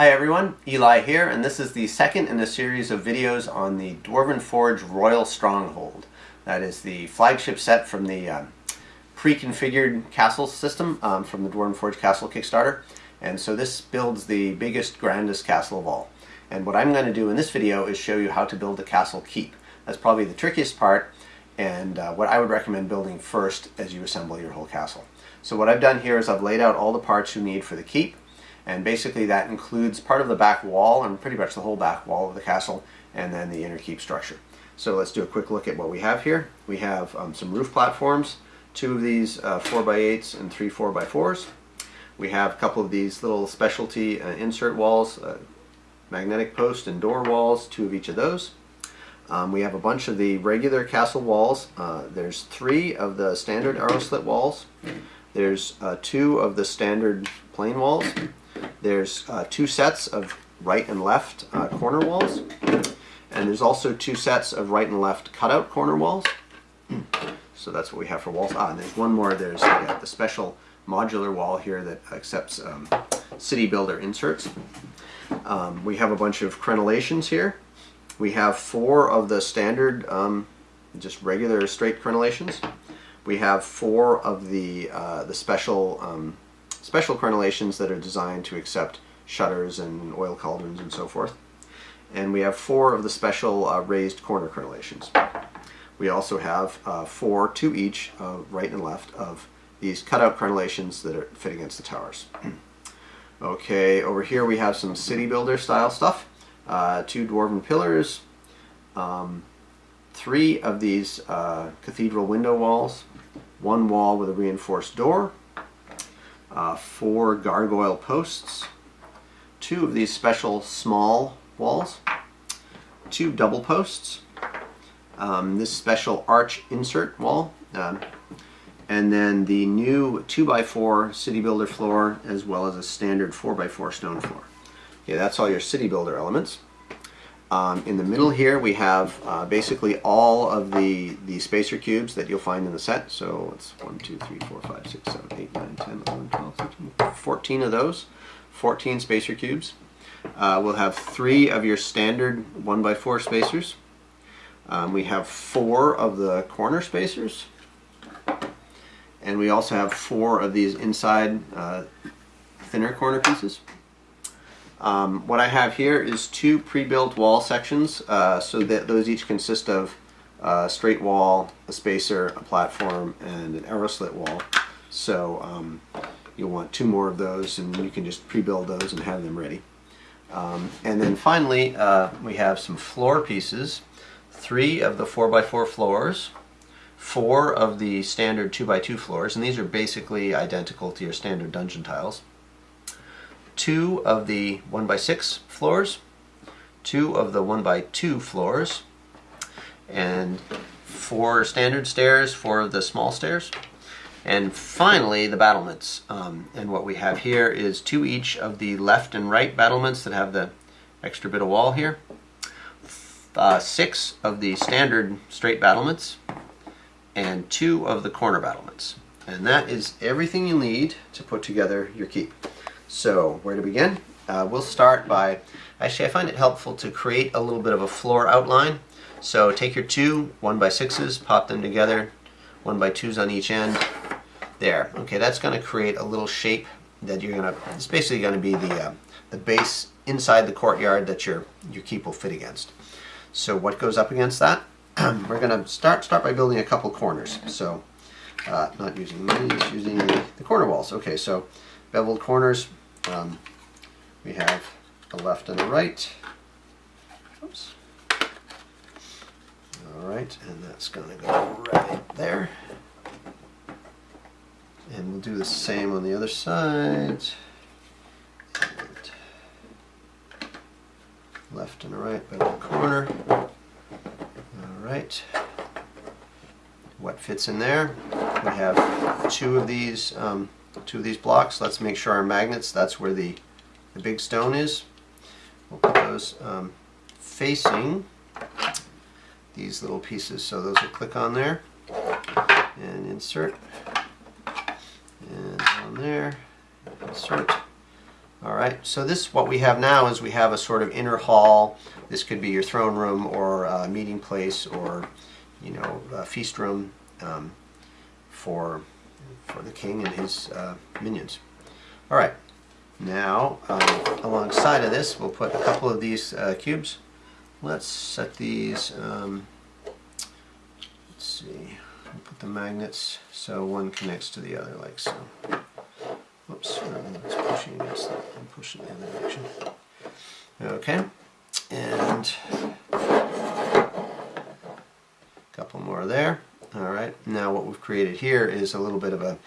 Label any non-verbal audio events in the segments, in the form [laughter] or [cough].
Hi everyone, Eli here, and this is the second in a series of videos on the Dwarven Forge Royal Stronghold. That is the flagship set from the uh, pre-configured castle system um, from the Dwarven Forge Castle Kickstarter. And so this builds the biggest, grandest castle of all. And what I'm going to do in this video is show you how to build the castle keep. That's probably the trickiest part, and uh, what I would recommend building first as you assemble your whole castle. So what I've done here is I've laid out all the parts you need for the keep, and basically that includes part of the back wall and pretty much the whole back wall of the castle and then the inner keep structure. So let's do a quick look at what we have here. We have um, some roof platforms, two of these uh, 4x8s and three 4x4s. We have a couple of these little specialty uh, insert walls, uh, magnetic post and door walls, two of each of those. Um, we have a bunch of the regular castle walls. Uh, there's three of the standard arrow slit walls. There's uh, two of the standard plain walls. There's uh, two sets of right and left uh, corner walls. And there's also two sets of right and left cutout corner walls. So that's what we have for walls. Ah, and there's one more. There's the, the special modular wall here that accepts um, city builder inserts. Um, we have a bunch of crenellations here. We have four of the standard, um, just regular straight crenellations. We have four of the uh, the special um, special crenellations that are designed to accept shutters and oil cauldrons and so forth. And we have four of the special uh, raised corner crenellations. We also have uh, four, two each, uh, right and left, of these cutout crenellations that are, fit against the towers. [clears throat] okay, over here we have some city builder style stuff. Uh, two dwarven pillars, um, three of these uh, cathedral window walls, one wall with a reinforced door, uh, four gargoyle posts, two of these special small walls, two double posts, um, this special arch insert wall, um, and then the new 2x4 City Builder floor as well as a standard 4x4 stone floor. Okay, that's all your City Builder elements. Um, in the middle here we have uh, basically all of the, the spacer cubes that you'll find in the set. So it's 1, 2, 3, 4, 5, 6, 7, 8, 9, 10, 11, 12, 13, 14 of those. 14 spacer cubes. Uh, we'll have three of your standard 1x4 spacers. Um, we have four of the corner spacers. And we also have four of these inside uh, thinner corner pieces. Um, what I have here is two pre-built wall sections, uh, so that those each consist of a straight wall, a spacer, a platform, and an arrow slit wall. So um, you'll want two more of those, and you can just pre-build those and have them ready. Um, and then finally, uh, we have some floor pieces, three of the 4x4 floors, four of the standard 2x2 floors, and these are basically identical to your standard dungeon tiles two of the 1 by 6 floors, two of the 1 by 2 floors, and four standard stairs, four of the small stairs, and finally the battlements. Um, and what we have here is two each of the left and right battlements that have the extra bit of wall here, uh, six of the standard straight battlements, and two of the corner battlements. And that is everything you need to put together your keep. So where to begin? Uh, we'll start by, actually I find it helpful to create a little bit of a floor outline. So take your two 1 by 6s pop them together, 1 by 2s on each end. There, okay, that's going to create a little shape that you're going to, it's basically going to be the, uh, the base inside the courtyard that your, your keep will fit against. So what goes up against that? [clears throat] We're going to start, start by building a couple corners. So uh, not using these, using the, the corner walls. Okay, so beveled corners, um, we have a left and a right. Oops. All right, and that's going to go right there. And we'll do the same on the other side. And left and right bevel corner. All right. What fits in there? We have two of these um, two of these blocks. Let's make sure our magnets, that's where the, the big stone is. We'll put those um, facing these little pieces. So those will click on there and insert. And on there, insert. All right, so this, what we have now is we have a sort of inner hall. This could be your throne room or a meeting place or, you know, a feast room um, for, for the king and his uh, minions. All right, now uh, alongside of this, we'll put a couple of these uh, cubes. Let's set these, um, let's see, we'll put the magnets so one connects to the other like so. Whoops, it's pushing against that. I'm pushing the other direction. Okay, and a couple more there. Right, now what we've created here is a little bit of a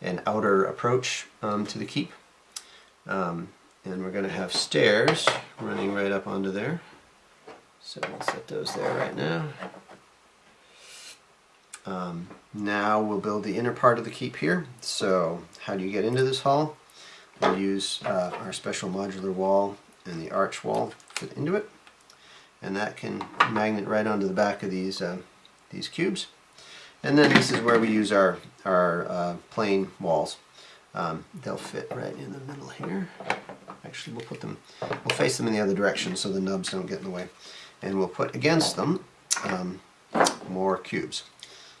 an outer approach um, to the keep. Um, and we're going to have stairs running right up onto there. So we'll set those there right now. Um, now we'll build the inner part of the keep here. So how do you get into this hall? We'll use uh, our special modular wall and the arch wall to fit into it. And that can magnet right onto the back of these, uh, these cubes. And then this is where we use our, our uh, plain walls. Um, they'll fit right in the middle here. Actually, we'll put them, we'll face them in the other direction so the nubs don't get in the way. And we'll put against them um, more cubes.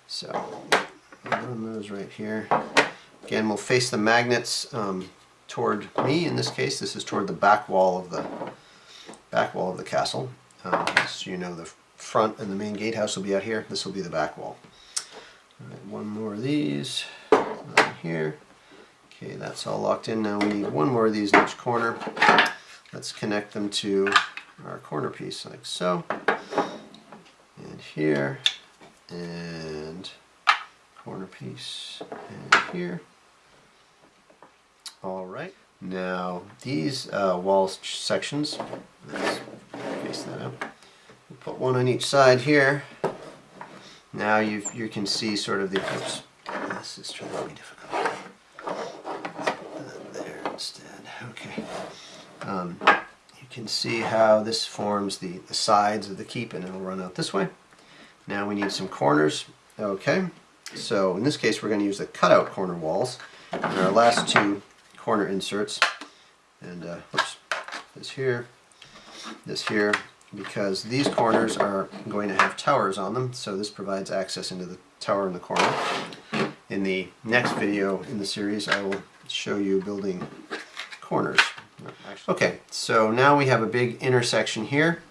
So those right here. Again, we'll face the magnets um, toward me. In this case, this is toward the back wall of the back wall of the castle. Um, so you know the front and the main gatehouse will be out here. This will be the back wall. Right, one more of these right here. Okay, that's all locked in. Now we need one more of these in each corner. Let's connect them to our corner piece like so. And here and corner piece and here. All right. Now these uh, wall sections, let's face that out. We'll put one on each side here. Now you you can see sort of the oops. This is trying to be difficult. That there instead. Okay. Um, you can see how this forms the, the sides of the keep and it'll run out this way. Now we need some corners. Okay, so in this case we're going to use the cutout corner walls. And our last two corner inserts, and uh, oops, this here, this here, because these corners are going to have towers on them, so this provides access into the tower in the corner. In the next video in the series I will show you building corners. Okay, so now we have a big intersection here,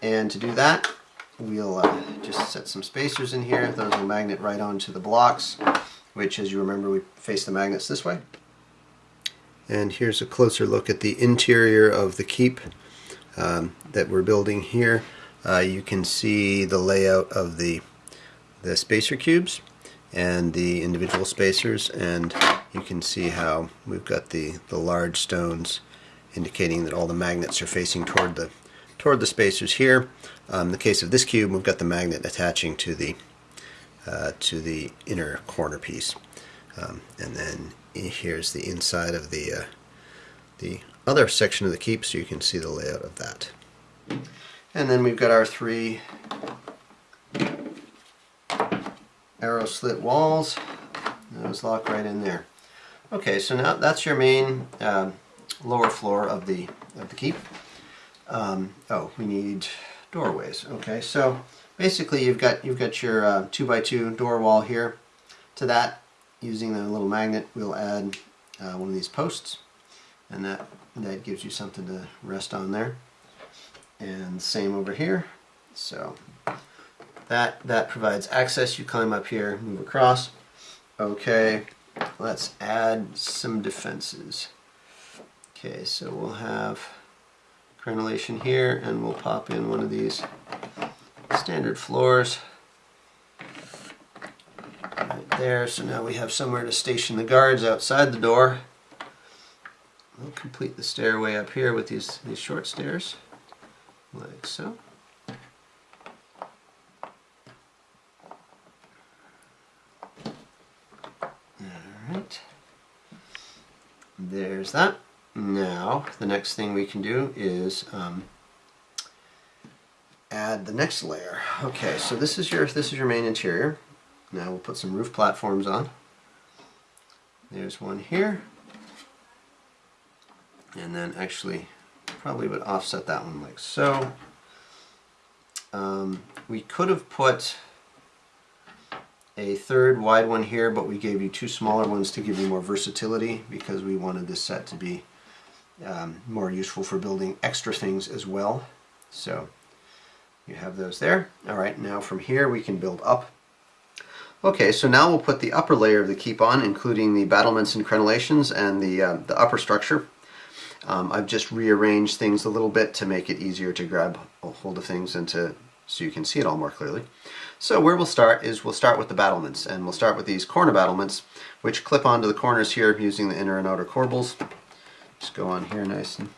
and to do that we'll uh, just set some spacers in here. Those will magnet right onto the blocks, which as you remember we face the magnets this way. And here's a closer look at the interior of the keep um, that we're building here. Uh, you can see the layout of the, the spacer cubes and the individual spacers and you can see how we've got the, the large stones indicating that all the magnets are facing toward the toward the spacers here. Um, in the case of this cube, we've got the magnet attaching to the uh, to the inner corner piece, um, and then here's the inside of the uh, the other section of the keep, so you can see the layout of that. And then we've got our three arrow slit walls. Those lock right in there. Okay, so now that's your main uh, lower floor of the of the keep. Um, oh, we need doorways. Okay, so basically you've got you've got your uh, two by two door wall here. To that, using the little magnet, we'll add uh, one of these posts, and that that gives you something to rest on there. And same over here. So that that provides access. You climb up here, move across. Okay, let's add some defenses. Okay, so we'll have crenellation here and we'll pop in one of these standard floors right there so now we have somewhere to station the guards outside the door we'll complete the stairway up here with these these short stairs like so Alright, there's that. Now, the next thing we can do is um, add the next layer. Okay, so this is your this is your main interior. Now we'll put some roof platforms on. There's one here. And then actually probably would offset that one like so. Um, we could have put a third wide one here, but we gave you two smaller ones to give you more versatility because we wanted this set to be um, more useful for building extra things as well. So you have those there. All right, now from here we can build up. Okay, so now we'll put the upper layer of the keep on, including the battlements and crenellations and the, uh, the upper structure. Um, I've just rearranged things a little bit to make it easier to grab a hold of things and to so you can see it all more clearly. So where we'll start is we'll start with the battlements and we'll start with these corner battlements which clip onto the corners here using the inner and outer corbels. Just go on here nice and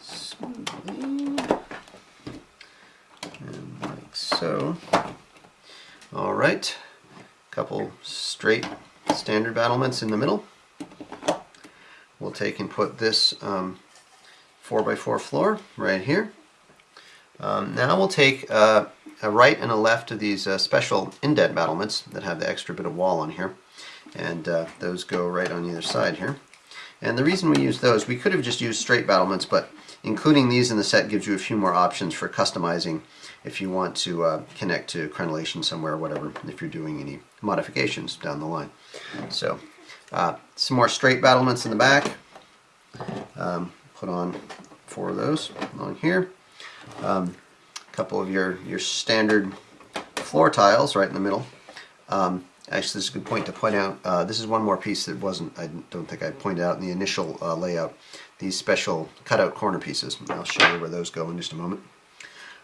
smoothly and like so. Alright, a couple straight standard battlements in the middle. We'll take and put this um, 4x4 floor right here. Um, now we'll take uh, a right and a left of these uh, special indent battlements that have the extra bit of wall on here and uh, those go right on either side here. And the reason we use those, we could have just used straight battlements but including these in the set gives you a few more options for customizing if you want to uh, connect to crenellation somewhere or whatever if you're doing any modifications down the line. So uh, some more straight battlements in the back. Um, put on four of those on here. A um, couple of your, your standard floor tiles right in the middle. Um, actually, this is a good point to point out. Uh, this is one more piece that wasn't, I don't think I pointed out in the initial uh, layout. These special cutout corner pieces. I'll show you where those go in just a moment.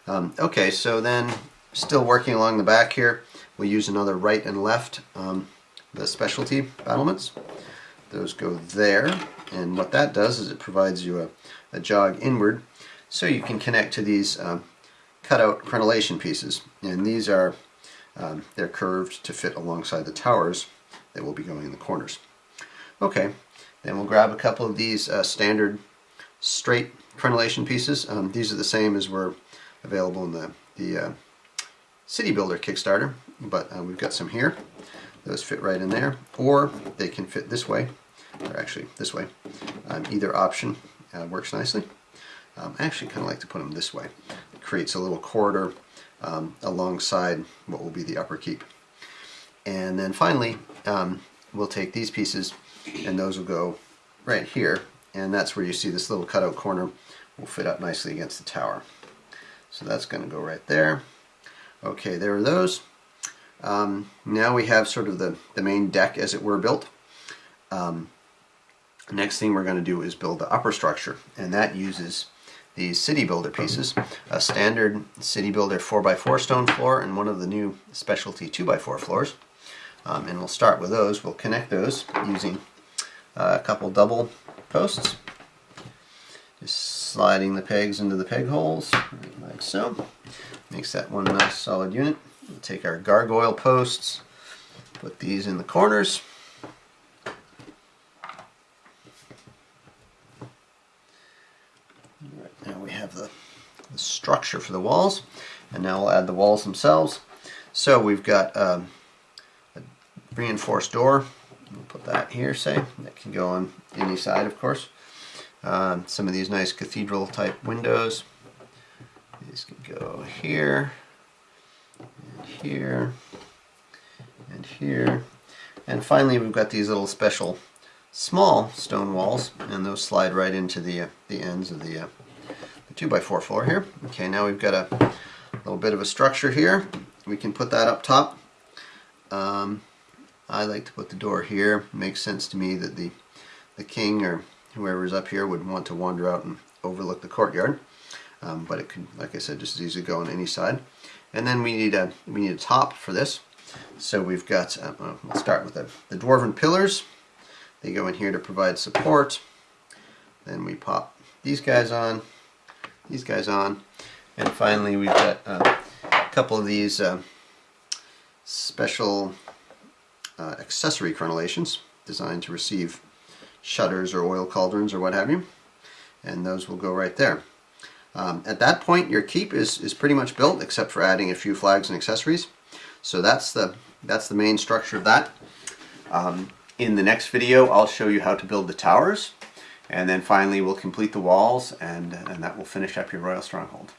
Um, okay, so then still working along the back here, we'll use another right and left, um, the specialty battlements. Those go there, and what that does is it provides you a, a jog inward so you can connect to these um, cutout crenellation pieces. And these are, um, they're curved to fit alongside the towers that will be going in the corners. Okay, then we'll grab a couple of these uh, standard straight crenellation pieces. Um, these are the same as were available in the, the uh, City Builder Kickstarter, but uh, we've got some here. Those fit right in there, or they can fit this way, or actually this way. Um, either option uh, works nicely. Um, I actually kind of like to put them this way. It creates a little corridor um, alongside what will be the upper keep. And then finally, um, we'll take these pieces and those will go right here. And that's where you see this little cutout corner will fit up nicely against the tower. So that's going to go right there. Okay, there are those. Um, now we have sort of the, the main deck as it were built. Um, next thing we're going to do is build the upper structure and that uses these City Builder pieces, a standard City Builder 4x4 stone floor and one of the new specialty 2x4 floors. Um, and we'll start with those. We'll connect those using uh, a couple double posts. Just sliding the pegs into the peg holes, like so. Makes that one nice solid unit. We'll take our gargoyle posts, put these in the corners. now we have the, the, structure for the walls, and now we'll add the walls themselves. So we've got um, a reinforced door. We'll put that here, say. That can go on any side, of course. Um, some of these nice cathedral type windows. These can go here, here, and here. And finally we've got these little special small stone walls and those slide right into the, uh, the ends of the, uh, the 2x4 floor here. Okay, now we've got a little bit of a structure here. We can put that up top. Um, I like to put the door here. Makes sense to me that the, the king or whoever's up here would want to wander out and overlook the courtyard. Um, but it could, like I said, just as easily go on any side. And then we need a we need a top for this. So we've got, uh, well, we'll start with the, the dwarven pillars. They go in here to provide support. Then we pop these guys on, these guys on, and finally we've got uh, a couple of these uh, special uh, accessory crenellations designed to receive shutters or oil cauldrons or what have you. And those will go right there. Um, at that point your keep is, is pretty much built except for adding a few flags and accessories. So that's the, that's the main structure of that. Um, in the next video I'll show you how to build the towers And then finally we'll complete the walls and, and that will finish up your Royal Stronghold.